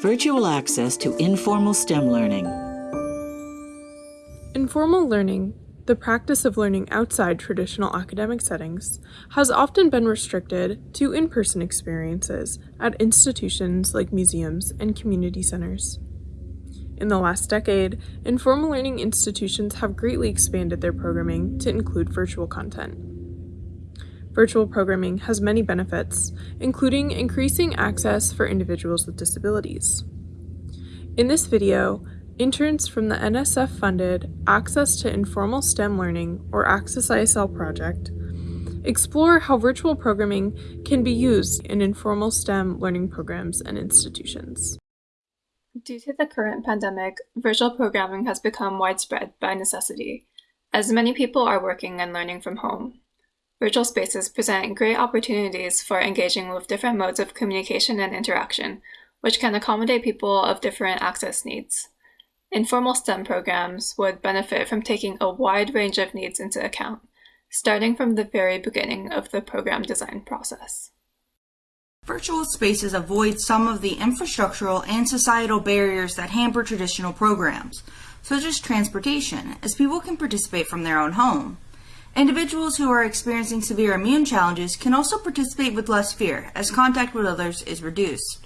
Virtual access to informal STEM learning. Informal learning, the practice of learning outside traditional academic settings, has often been restricted to in-person experiences at institutions like museums and community centers. In the last decade, informal learning institutions have greatly expanded their programming to include virtual content. Virtual programming has many benefits, including increasing access for individuals with disabilities. In this video, interns from the NSF-funded Access to Informal STEM Learning, or Access ISL project, explore how virtual programming can be used in informal STEM learning programs and institutions. Due to the current pandemic, virtual programming has become widespread by necessity, as many people are working and learning from home. Virtual spaces present great opportunities for engaging with different modes of communication and interaction, which can accommodate people of different access needs. Informal STEM programs would benefit from taking a wide range of needs into account, starting from the very beginning of the program design process. Virtual spaces avoid some of the infrastructural and societal barriers that hamper traditional programs, such as transportation, as people can participate from their own home. Individuals who are experiencing severe immune challenges can also participate with less fear, as contact with others is reduced.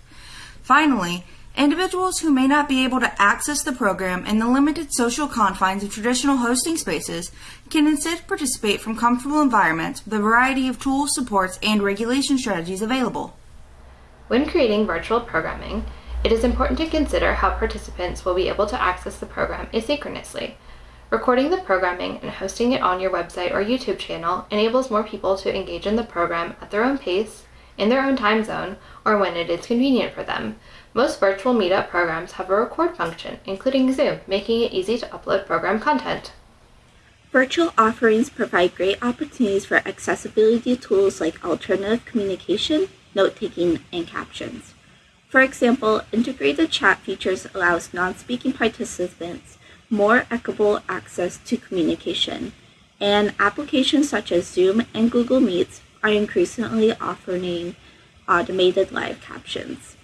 Finally, individuals who may not be able to access the program in the limited social confines of traditional hosting spaces can instead participate from comfortable environments with a variety of tools, supports, and regulation strategies available. When creating virtual programming, it is important to consider how participants will be able to access the program asynchronously, Recording the programming and hosting it on your website or YouTube channel enables more people to engage in the program at their own pace, in their own time zone, or when it is convenient for them. Most virtual meetup programs have a record function, including Zoom, making it easy to upload program content. Virtual offerings provide great opportunities for accessibility tools like alternative communication, note-taking, and captions. For example, integrated chat features allows non-speaking participants more equitable access to communication, and applications such as Zoom and Google Meets are increasingly offering automated live captions.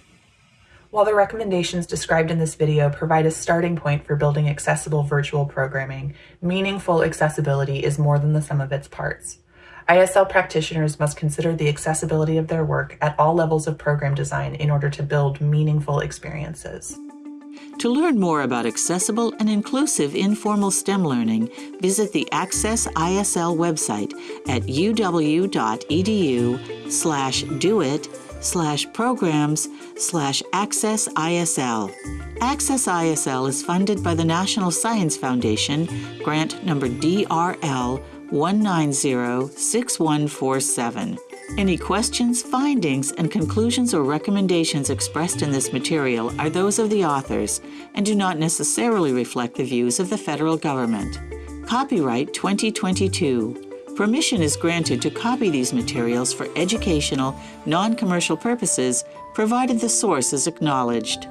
While the recommendations described in this video provide a starting point for building accessible virtual programming, meaningful accessibility is more than the sum of its parts. ISL practitioners must consider the accessibility of their work at all levels of program design in order to build meaningful experiences. To learn more about accessible and inclusive informal STEM learning, visit the Access ISL website at uw.edu slash doit slash programs slash access ISL. Access ISL is funded by the National Science Foundation, grant number DRL 1906147. Any questions, findings, and conclusions or recommendations expressed in this material are those of the authors and do not necessarily reflect the views of the federal government. Copyright 2022. Permission is granted to copy these materials for educational, non-commercial purposes, provided the source is acknowledged.